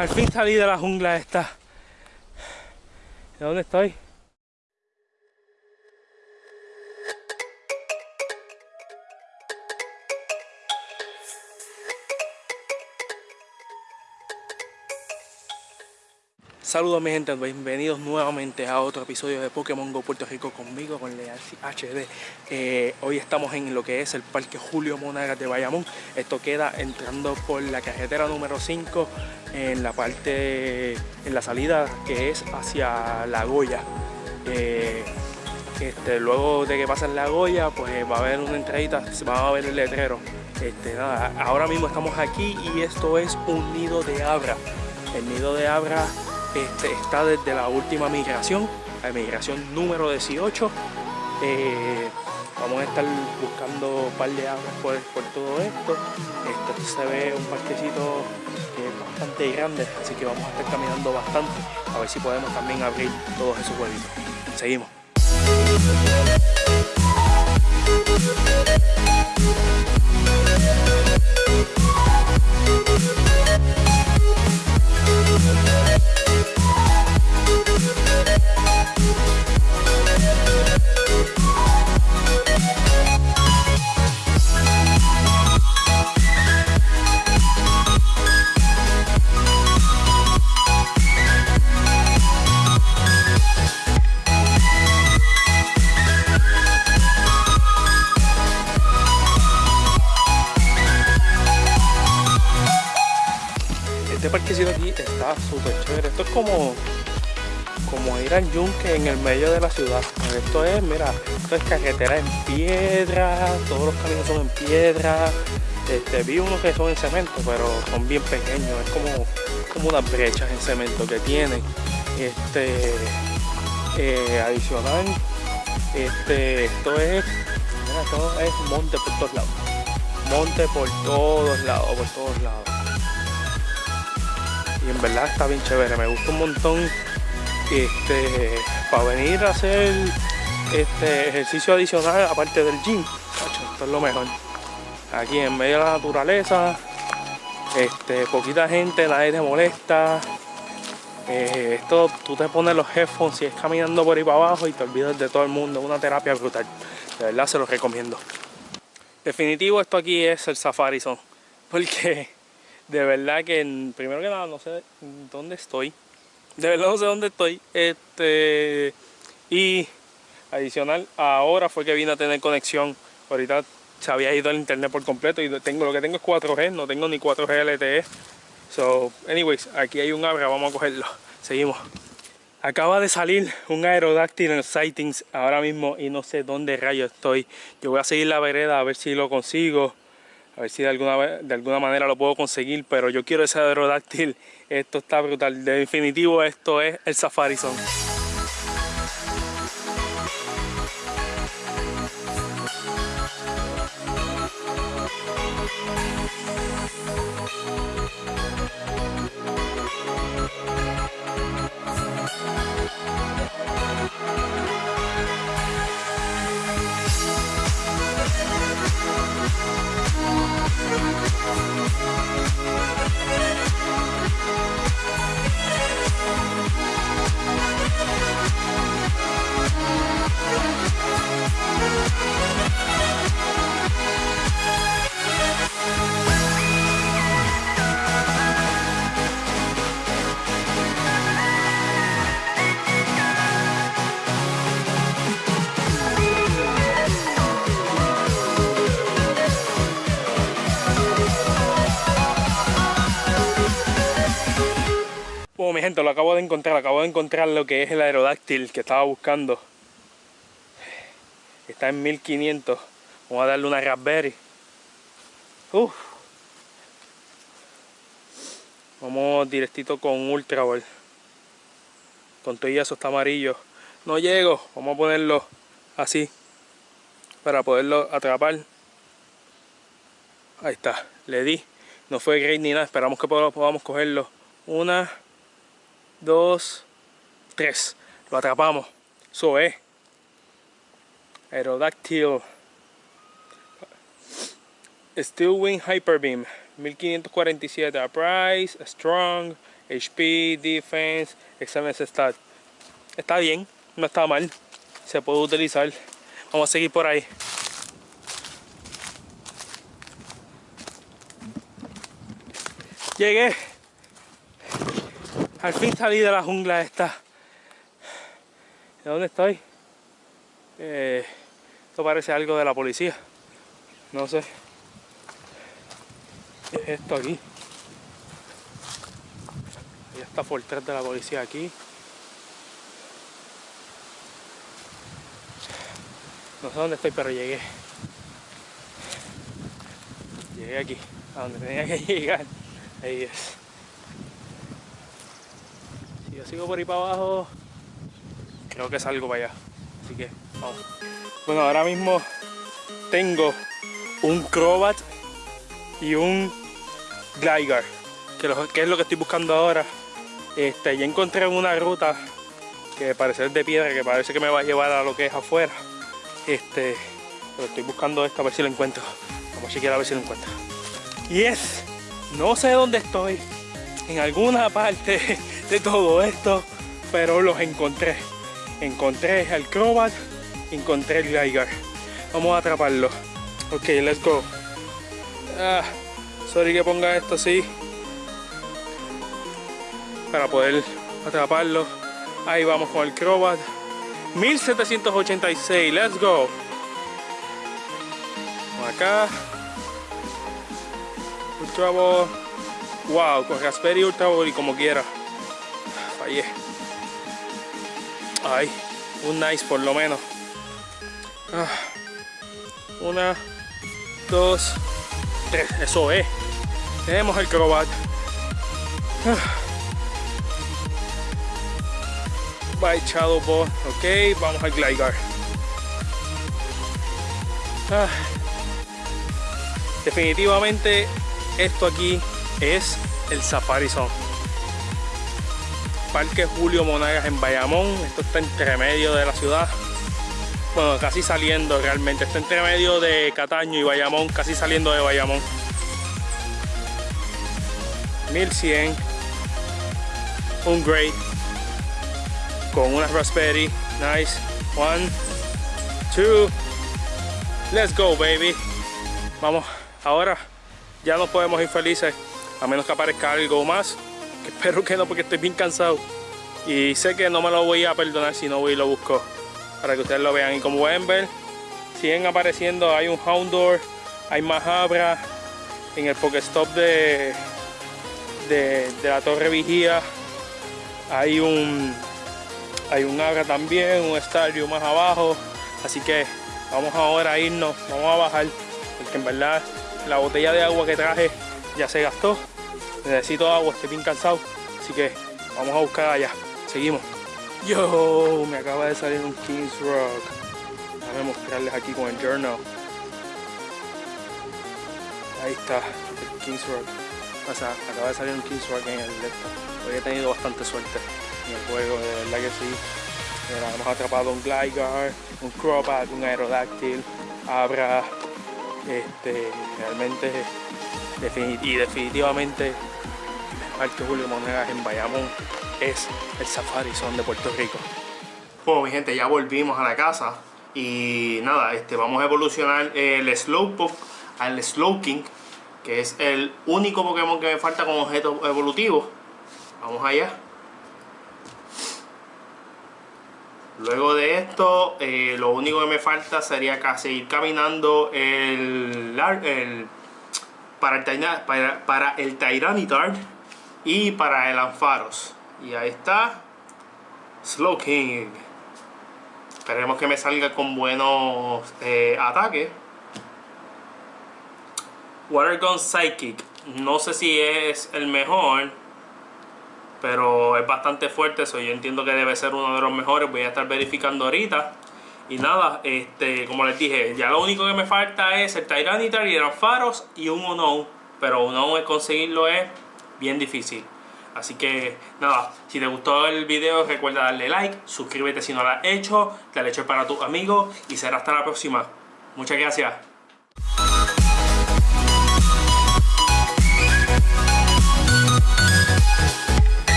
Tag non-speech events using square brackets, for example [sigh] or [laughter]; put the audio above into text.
Al fin salí de la jungla esta. ¿De dónde estoy? Saludos mi gente, bienvenidos nuevamente a otro episodio de Pokémon Go Puerto Rico conmigo, con Learcy HD. Eh, hoy estamos en lo que es el Parque Julio Monagas de Bayamón. Esto queda entrando por la carretera número 5 en la parte, en la salida que es hacia La Goya. Eh, este, luego de que pasen La Goya, pues va a haber una entradita, se va a ver el letrero. Este, nada, ahora mismo estamos aquí y esto es un nido de abra. El nido de abra este, está desde la última migración, la migración número 18. Eh, vamos a estar buscando un par de aguas por, todo esto. Esto se ve un parquecito bastante grande, así que vamos a estar caminando bastante a ver si podemos también abrir todos esos huevitos. Seguimos. Parquecito aquí está súper chévere. Esto es como, como ir al yunque en el medio de la ciudad. Esto es, mira, esto es carretera en piedra, todos los caminos son en piedra. Este, vi unos que son en cemento, pero son bien pequeños, es como, como unas brechas en cemento que tienen. Este, eh, adicional, este, esto es, mira, esto es monte por todos lados. Monte por todos lados, por todos lados y en verdad está bien chévere, me gusta un montón este, para venir a hacer este ejercicio adicional aparte del gym, esto es lo mejor. Aquí en medio de la naturaleza, este, poquita gente, nadie te molesta. Eh, esto tú te pones los headphones y es caminando por ahí para abajo y te olvidas de todo el mundo, una terapia brutal. De verdad se los recomiendo. Definitivo esto aquí es el Safari Zone, porque de verdad que primero que nada no sé dónde estoy. De verdad no sé dónde estoy. Este y adicional, ahora fue que vine a tener conexión. Ahorita se había ido el internet por completo y tengo lo que tengo es 4G, no tengo ni 4G LTE. So, anyways, aquí hay un abra, vamos a cogerlo. Seguimos. Acaba de salir un aerodáctil en sightings ahora mismo y no sé dónde rayo estoy. Yo voy a seguir la vereda a ver si lo consigo. A ver si de alguna, de alguna manera lo puedo conseguir, pero yo quiero ese aerodáctil. Esto está brutal. De definitivo esto es el Safari Zone. Mi gente, lo acabo de encontrar, acabo de encontrar lo que es el aerodáctil que estaba buscando. Está en 1500. Vamos a darle una raspberry. Uf. Vamos directito con Ultra Ball. Con todo eso está amarillo. No llego. Vamos a ponerlo así. Para poderlo atrapar. Ahí está. Le di. No fue great ni nada. Esperamos que podamos cogerlo. Una, dos, tres. Lo atrapamos. Eso es. Aerodactyl. Steel Wing Hyper Beam. 1547. A price, strong, HP, Defense, Excellence Stat. Está bien, no está mal. Se puede utilizar. Vamos a seguir por ahí. Llegué. Al fin salí de la jungla esta. ¿De dónde estoy? Eh, esto parece algo de la policía. No sé. ¿Qué es esto aquí? Ya está por de la policía aquí. No sé dónde estoy, pero llegué. Llegué aquí, a donde tenía que [laughs] llegar. Ahí es. Yo sigo por ahí para abajo, creo que salgo para allá. Así que, vamos. Bueno, ahora mismo tengo un Crobat y un Gligar, que, es lo que estoy buscando ahora. Este, ya encontré una ruta que parece de piedra, que parece que me va a llevar a lo que es afuera. Este, pero estoy buscando esta a ver si lo encuentro. Vamos a chequear a ver si lo encuentro. Y es, no sé dónde estoy, en alguna parte de todo esto, pero los encontré. Encontré el Crobat, encontré el Gligar. Vamos a atraparlo. Ok, let's go. Ah, sorry que ponga esto así. Para poder atraparlo. Ahí vamos con el Crobat. 1786, let's go. Acá. Ultra Ball. Wow, con Raspberry Ultra Ball y como quiera. Ay, un nice por lo menos. Ah. Una, dos, tres. Eso es. Tenemos el Crobat. Ah. by Shadow Ball. Ok, vamos al Gligar. Ah. Definitivamente esto aquí es el Safari Zone. Parque Julio Monagas en Bayamón. Esto está entre medio de la ciudad. Bueno, casi saliendo realmente. Está entre medio de Cataño y Bayamón. Casi saliendo de Bayamón. 1100. Un Great con una Raspberry. Nice. One, two. Let's go, baby. Vamos, ahora ya no podemos ir felices a menos que aparezca algo más. Espero que no, porque estoy bien cansado. Y sé que no me lo voy a perdonar si no voy y lo busco. Para que ustedes lo vean. Y como pueden ver, siguen apareciendo. Hay un Houndour, hay Mahabra. En el Pokestop de, de, de la Torre Vigía hay un hay un Abra también, un estadio más abajo, así que vamos ahora a irnos, vamos a bajar, porque en verdad la botella de agua que traje ya se gastó, necesito agua, estoy bien cansado, así que vamos a buscar allá, seguimos. Yo, me acaba de salir un Kings Rock, déjame mostrarles aquí con el journal. Ahí está, el Kings Rock. O sea, acaba de salir un Kings Rock en el laptop. Hoy he tenido bastante suerte el juego, de verdad que sí. hemos atrapado un Gligar, un Crobat, un Aerodactyl, Abra, este, realmente y definitivamente Parque Julio Monedas en Bayamón es el Safari Zone de Puerto Rico. Bueno mi gente, ya volvimos a la casa y nada, este, vamos a evolucionar el Slowpoke al Slowking que es el único Pokémon que me falta como objeto evolutivo. Vamos allá. Luego de esto, eh, lo único que me falta sería seguir caminando el, para, el, para, para el Tyranitar y para el Ampharos. Y ahí está, Slowking. Esperemos que me salga con buenos eh, ataques. Water Gun Psychic. No sé si es el mejor pero es bastante fuerte eso yo entiendo que debe ser uno de los mejores voy a estar verificando ahorita y nada, este, como les dije, ya lo único que me falta es el Tyranitar y el Faros y un Unknown, pero Unknown conseguirlo es bien difícil. Así que nada, si te gustó el video recuerda darle like, suscríbete si no lo has hecho, dale hecho para tus amigos y será hasta la próxima. Muchas gracias.